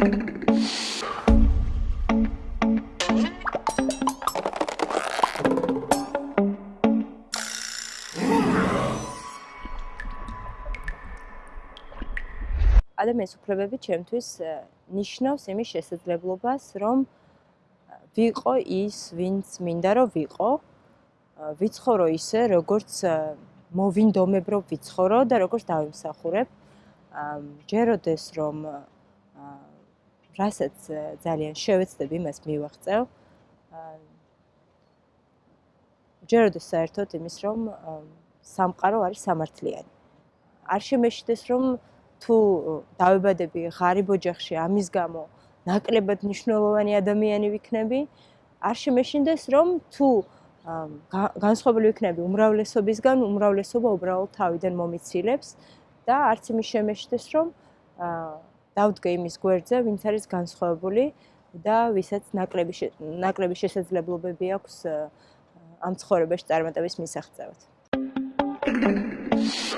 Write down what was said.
ადამიანის უფლებები ჩემთვის ნიშნავს იმის შესაძლებლობას, რომ ვიყო ის, ვინც მინდა რომ ვიყო. ვიცხოვრო ისე, როგორც მოვინდომებრო ვიცხოვრო და როგორც დავიმსახურებ. ჯეროდეს რომ რასაც ძალიან შევეცდები იმას მივახწევ. ჯეროდეს საერთოდ იმის რომ სამყარო არის სამართლიანი. არ შემეშიდეს რომ თუ დავებადები ღარიბ ოჯახში ამის გამო ნაკლებად მნიშვნელოვანი ადამიანი ვიქნები არ შემეშინდეს რომ თუ განსხვავებული ვიქნები უმრავლესობისგან უმრავლესობა უბრალოდ თავიდან მომიცილებს და არც იმის შემეშინდეს რომ დავდგე იმის გვერდზე ვინც არის განსხვავებული და ვისაც ნაკლები ნაკლები შესაძლებლობები აქვს ამ ცხოვრებაში წარმატების მისაღწევად. Thank you.